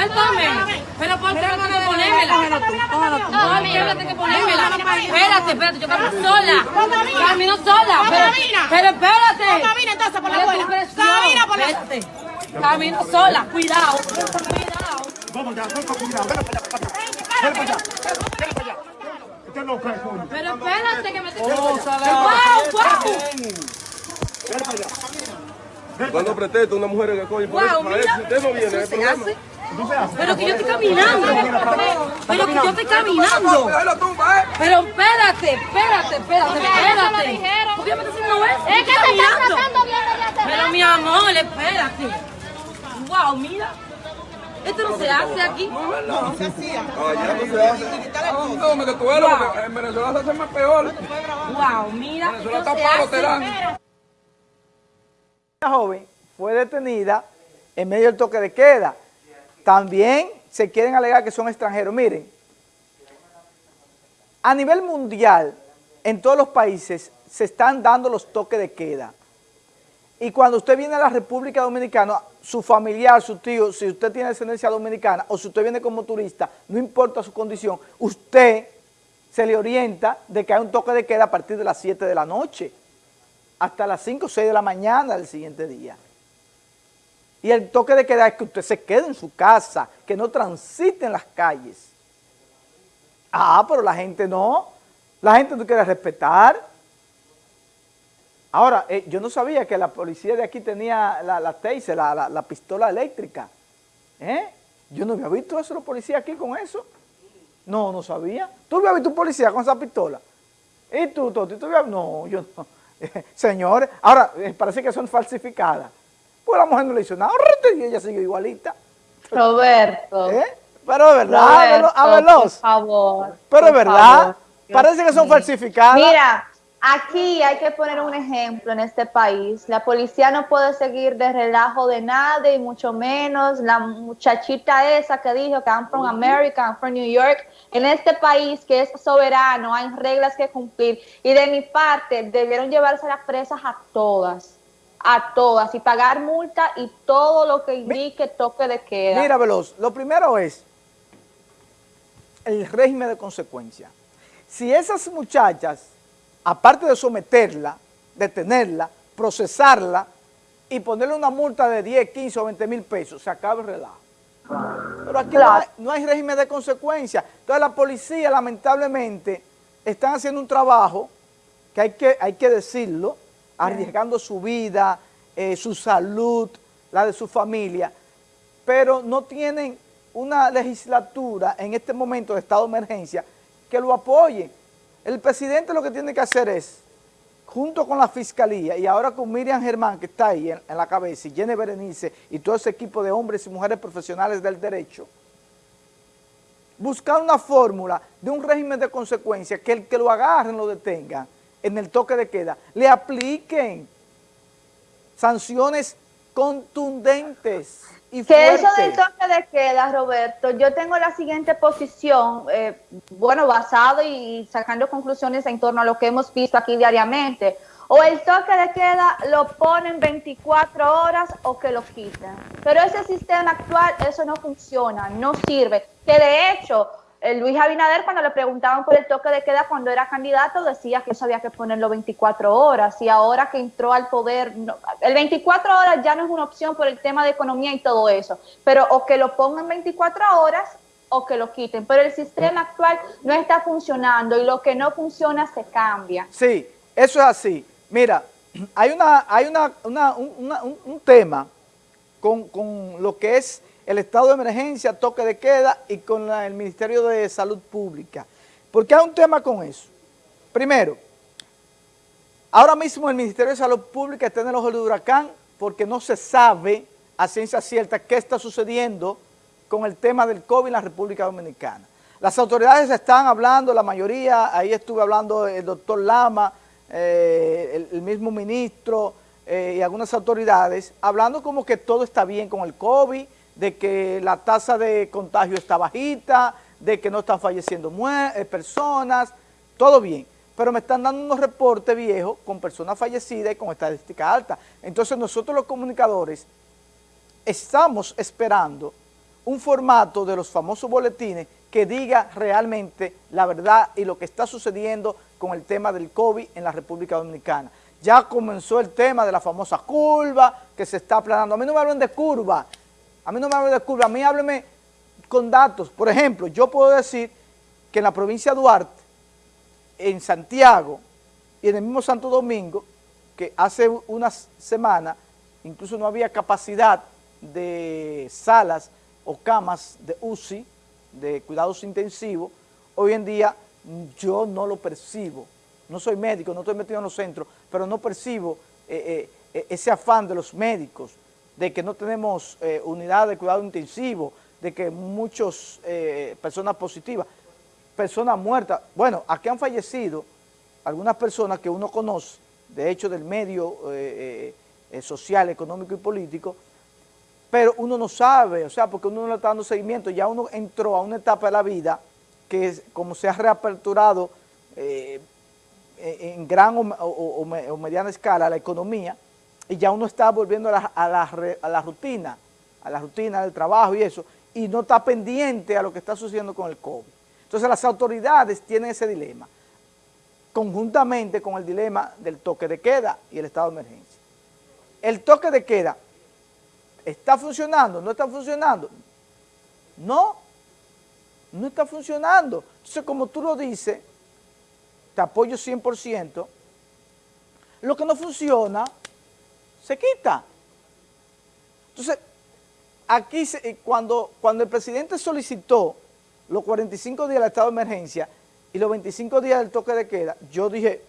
suéltame. Pero ¿por qué no tengo que ponérmela? No, mira, tengo que ponérmela. Espérate, espérate, yo camino sola. Camino sola. Pero, espérate. Camina entonces por la escuela. Camina por la Espérate. Camino sola, cuidado. Cuidado. Vamos ya, con cuidado, ven para allá. Ven para allá, no. Pero espérate que me tengo que... ¡Wow, wow! Ven para allá. Cuando pretende una mujer que coge por Wow, eso, mira, si usted no viene, eso hay se problema. Hace. No se hace. Pero que yo estoy caminando. Pero que yo estoy caminando. La. Pero espérate, espérate, espérate, espérate. ¿Por qué me estás haciendo eso? Es que te Estoy están caminando. tratando bien desde hace Pero mi amor, espérate. Wow, mira. Esto no se hace aquí. Allá no se hace. No, me que tú eres, porque en Venezuela se hace más peor. Wow, mira. Venezuela está se palo, te hace. dan. Una joven fue detenida en medio del toque de queda. También se quieren alegar que son extranjeros. Miren, a nivel mundial, en todos los países, se están dando los toques de queda. Y cuando usted viene a la República Dominicana, su familiar, su tío, si usted tiene descendencia dominicana o si usted viene como turista, no importa su condición, usted se le orienta de que hay un toque de queda a partir de las 7 de la noche hasta las 5 o 6 de la mañana del siguiente día. Y el toque de queda es que usted se quede en su casa, que no transite en las calles. Ah, pero la gente no. La gente no quiere respetar. Ahora, eh, yo no sabía que la policía de aquí tenía la, la taser, la, la- la pistola eléctrica. ¿Eh? Yo no había visto eso, los policías aquí con eso. No, no sabía. ¿Tú habías visto un policía con esa pistola? ¿Y tú, Toti? ¿Tú habías- No, yo no. Señores, ahora, eh, parece que son falsificadas. Pues la mujer no le hizo nada, y ella sigue igualita. Roberto. ¿Eh? Pero es verdad, Roberto, a veloz. por favor. Pero es verdad, favor. parece que son falsificadas. Mira, aquí hay que poner un ejemplo en este país. La policía no puede seguir de relajo de nada y mucho menos la muchachita esa que dijo que I'm from America, I'm from New York. En este país que es soberano, hay reglas que cumplir. Y de mi parte, debieron llevarse las presas a todas, a todas, y pagar multa y todo lo que indique toque de queda. Mira, Veloz, lo primero es el régimen de consecuencia. Si esas muchachas, aparte de someterla, detenerla, procesarla y ponerle una multa de 10, 15 o 20 mil pesos, se acaba el relajo. Pero aquí no, hay, no hay régimen de consecuencia. Entonces la policía, lamentablemente, están haciendo un trabajo que hay que, hay que decirlo, arriesgando su vida, eh, su salud, la de su familia, pero no tienen una legislatura en este momento de estado de emergencia que lo apoye. El presidente lo que tiene que hacer es, junto con la fiscalía y ahora con Miriam Germán, que está ahí en, la cabeza, y Jenny Berenice y todo ese equipo de hombres y mujeres profesionales del derecho, buscar una fórmula de un régimen de consecuencia que el que lo agarren, lo detengan en el toque de queda, le apliquen sanciones contundentes y Que eso del toque de queda, Roberto, yo tengo la siguiente posición, eh, bueno, basado y sacando conclusiones en torno a lo que hemos visto aquí diariamente. O el toque de queda lo ponen 24 horas o que lo quiten. Pero ese sistema actual, eso no funciona, no sirve. Que de hecho, Luis Abinader, cuando le preguntaban por el toque de queda cuando era candidato, decía que eso había que ponerlo 24 horas. Y ahora que entró al poder, el 24 horas ya no es una opción por el tema de economía y todo eso. Pero o que lo pongan 24 horas o que lo quiten. Pero el sistema actual no está funcionando y lo que no funciona se cambia. Sí, eso es así. Mira, hay una, hay una, una- un, una- un- un tema con, con lo que es el estado de emergencia, toque de queda y con el Ministerio de Salud Pública. Porque hay un tema con eso. Primero, ahora mismo el Ministerio de Salud Pública está en el ojo del huracán porque no se sabe a ciencia cierta qué está sucediendo con el tema del COVID en la República Dominicana. Las autoridades están hablando, la mayoría, ahí estuve hablando el doctor Lama, eh, el, el mismo ministro eh, y algunas autoridades, hablando como que todo está bien con el COVID, de que la tasa de contagio está bajita, de que no están falleciendo eh, personas, todo bien. Pero me están dando unos reportes viejos con personas fallecidas y con estadística alta. Entonces nosotros los comunicadores estamos esperando un formato de los famosos boletines que diga realmente la verdad y lo que está sucediendo con el tema del COVID en la República Dominicana. Ya comenzó el tema de la famosa curva que se está aplanando. A mí no me hablan de curva, a mí no me hablan de curva, a mí háblenme con datos. Por ejemplo, yo puedo decir que en la provincia de Duarte, en Santiago y en el mismo Santo Domingo, que hace unas semanas incluso no había capacidad de salas o camas de UCI, de cuidados intensivos, hoy en día yo no lo percibo. No soy médico, no estoy metido en los centros, pero no percibo eh, eh, eh, ese afán de los médicos, de que no tenemos unidad de cuidado intensivo, de que muchas personas positivas, personas muertas, bueno, aquí han fallecido algunas personas que uno conoce, de hecho del medio social, económico y político, pero uno no sabe, o sea, porque uno no le está dando seguimiento, ya uno entró a una etapa de la vida que como se ha reaperturado eh, en gran o, mediana escala la economía, y ya uno está volviendo a la, a, la, rutina, a la rutina del trabajo y eso, y no está pendiente a lo que está sucediendo con el COVID. Entonces las autoridades tienen ese dilema, conjuntamente con el dilema del toque de queda y el estado de emergencia. El toque de queda ¿Está funcionando? ¿No está funcionando? No, no está funcionando. Entonces, como tú lo dices, te apoyo 100%, lo que no funciona, se quita. Entonces, aquí cuando, cuando el presidente solicitó los 45 días del estado de emergencia y los 25 días del toque de queda, yo dije,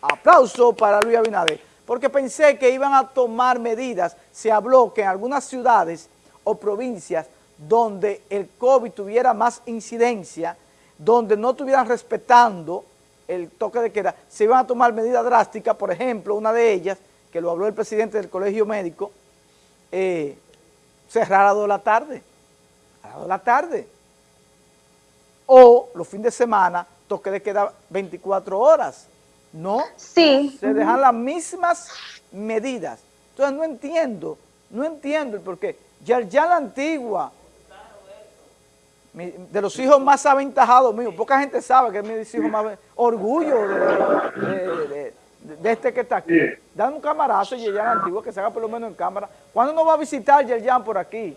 aplauso para Luis Abinader porque pensé que iban a tomar medidas. Se habló que en algunas ciudades o provincias donde el COVID tuviera más incidencia, donde no estuvieran respetando el toque de queda, se iban a tomar medidas drásticas, por ejemplo, una de ellas, que lo habló el presidente del colegio médico, eh, cerrar a las de la tarde, a las 2 de la tarde, o los fines de semana, toque de queda 24 horas, no, sí. se dejan las mismas medidas. Entonces no entiendo, no entiendo el por qué. Ya, ya la antigua, de los hijos más aventajados míos, poca gente sabe que es mi hijo más orgullo de, este que está aquí. Dan un camarazo y Yerjan antiguo que se haga por lo menos en cámara. ¿Cuándo nos va a visitar Yerjan por aquí?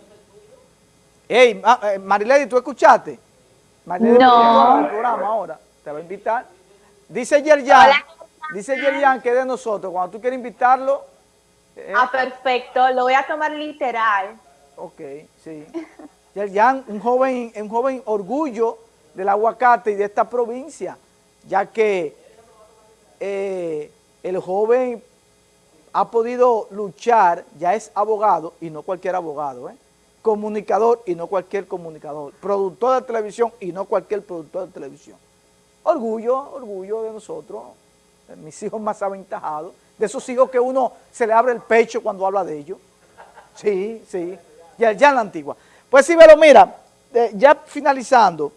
Ey, eh, Marilady, ¿tú escuchaste? Marilady, no. el programa ahora, te va a invitar. Dice Yerjan, dice Yerjan que de nosotros, cuando tú quieres invitarlo. Eh, ah, perfecto, lo voy a tomar literal. Ok, sí. Yerjan, un joven, un joven orgullo del aguacate y de esta provincia, ya que eh, el joven ha podido luchar, ya es abogado y no cualquier abogado, ¿eh? comunicador y no cualquier comunicador, productor de televisión y no cualquier productor de televisión. Orgullo, orgullo de nosotros, de mis hijos más aventajados, de esos hijos que uno se le abre el pecho cuando habla de ellos. Sí, sí, ya, ya en la antigua. Pues sí, pero mira, eh, ya finalizando,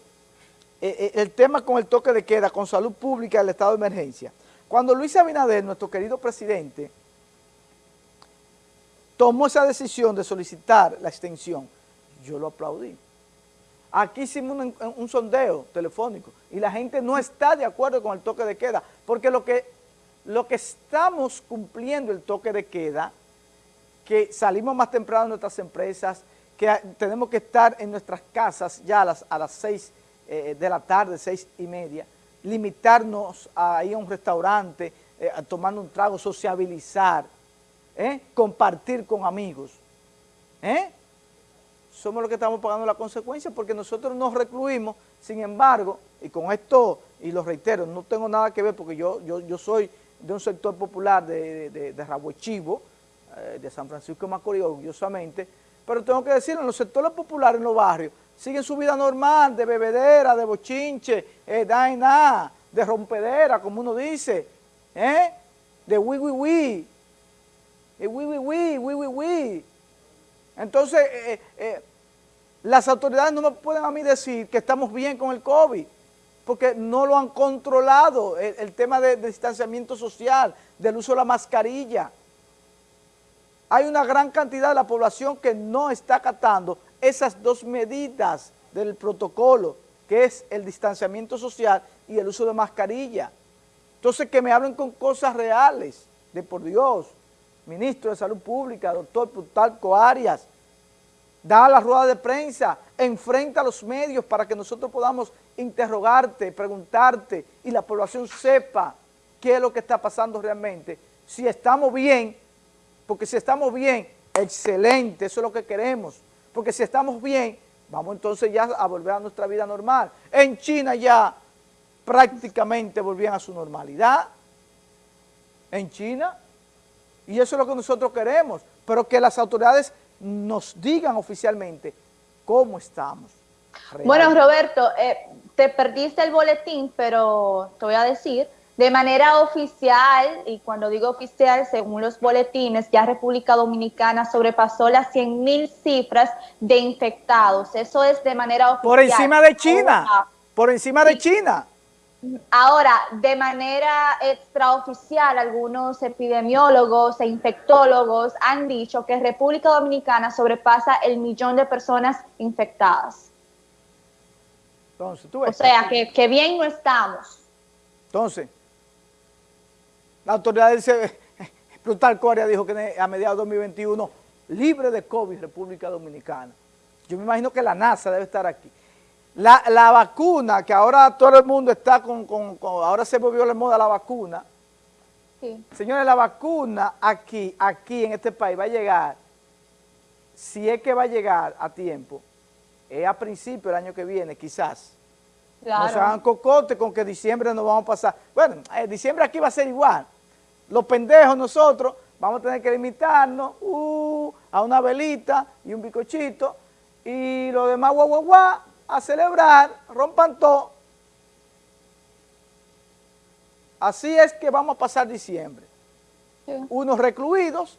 eh, el tema con el toque de queda, con salud pública, el estado de emergencia. Cuando Luis Abinader, nuestro querido presidente, tomó esa decisión de solicitar la extensión, yo lo aplaudí. Aquí hicimos un, sondeo telefónico y la gente no está de acuerdo con el toque de queda, porque lo que, lo que estamos cumpliendo el toque de queda, que salimos más temprano de nuestras empresas, que tenemos que estar en nuestras casas ya a las, a las seis eh, de la tarde, seis y media, limitarnos a ir a un restaurante, eh, a tomar un trago, sociabilizar, ¿eh? compartir con amigos, ¿eh? somos los que estamos pagando la consecuencia porque nosotros nos recluimos, sin embargo, y con esto, y lo reitero, no tengo nada que ver porque yo, yo, yo soy de un sector popular de, de, de Rabochivo, eh, de San Francisco de Macorís, orgullosamente, pero tengo que decirlo, en los sectores populares, en los barrios, siguen su vida normal, de bebedera, de bochinche, eh, de de rompedera, como uno dice, ¿eh? de wi, wi, wi, de wi, wi, wi, wi, entonces, eh, eh, eh, las autoridades no me pueden a mí decir que estamos bien con el COVID, porque no lo han controlado, el, tema de, distanciamiento social, del uso de la mascarilla. Hay una gran cantidad de la población que no está acatando esas dos medidas del protocolo, que es el distanciamiento social y el uso de mascarilla. Entonces, que me hablen con cosas reales, de por Dios, ministro de Salud Pública, doctor Plutarco Arias, da la rueda de prensa, enfrenta a los medios para que nosotros podamos interrogarte, preguntarte y la población sepa qué es lo que está pasando realmente. Si estamos bien, porque si estamos bien, excelente, eso es lo que queremos. Porque si estamos bien, vamos entonces ya a volver a nuestra vida normal. En China ya prácticamente volvían a su normalidad. En China. Y eso es lo que nosotros queremos. Pero que las autoridades nos digan oficialmente cómo estamos. Bueno, Roberto, eh, te perdiste el boletín, pero te voy a decir, de manera oficial, y cuando digo oficial, según los boletines, ya República Dominicana sobrepasó las 100 mil cifras de infectados. Eso es de manera oficial. Por encima de China, por encima de China. Ahora, de manera extraoficial, algunos epidemiólogos e infectólogos han dicho que República Dominicana sobrepasa el millón de personas infectadas. Entonces, tú ves. O sea, que, que bien no estamos. Entonces, la autoridad dice, Plutarco Coria dijo que a mediados de 2021, libre de COVID República Dominicana. Yo me imagino que la NASA debe estar aquí. La, la vacuna, que ahora todo el mundo está con, con, ahora se volvió la moda la vacuna. Sí. Señores, la vacuna aquí, aquí en este país va a llegar, si es que va a llegar a tiempo, es a principio del año que viene, quizás. Claro. No se hagan cocote con que diciembre nos vamos a pasar. Bueno, eh, diciembre aquí va a ser igual. Los pendejos nosotros vamos a tener que limitarnos uh, a una velita y un bicochito y lo demás guau, guau, guau, a celebrar, rompan todo. Así es que vamos a pasar diciembre. Sí. Unos recluidos